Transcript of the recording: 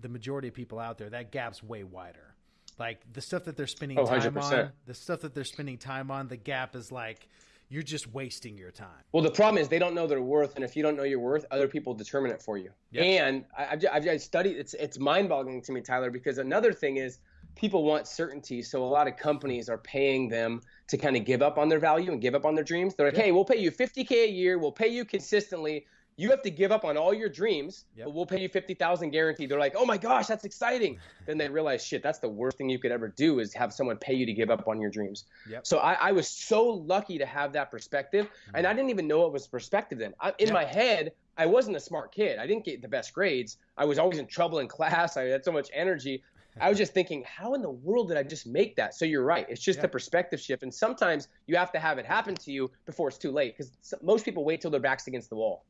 the majority of people out there, that gap's way wider. Like the stuff that they're spending Oh, time 100%. on, the stuff that they're spending time on, the gap is like you're just wasting your time. Well, the problem is they don't know their worth, and if you don't know your worth, other people determine it for you. Yep. And I, I've, I've, I've studied it's it's mind-boggling to me, Tyler, because another thing is people want certainty, so a lot of companies are paying them to kind of give up on their value and give up on their dreams. They're like, Yep. hey, we'll pay you 50k a year, we'll pay you consistently. You have to give up on all your dreams, Yep. but we'll pay you 50,000 guaranteed. They're like, oh my gosh, that's exciting. then they realize, shit, that's the worst thing you could ever do is have someone pay you to give up on your dreams. Yep. So I, I was so lucky to have that perspective, and mm-hmm. I didn't even know it was perspective then. I, in Yeah. my head, I wasn't a smart kid. I didn't get the best grades. I was always in trouble in class. I had so much energy. I was just thinking, how in the world did I just make that? So you're right. It's just Yeah. the perspective shift, and sometimes you have to have it happen to you before it's too late, because most people wait till their backs against the wall.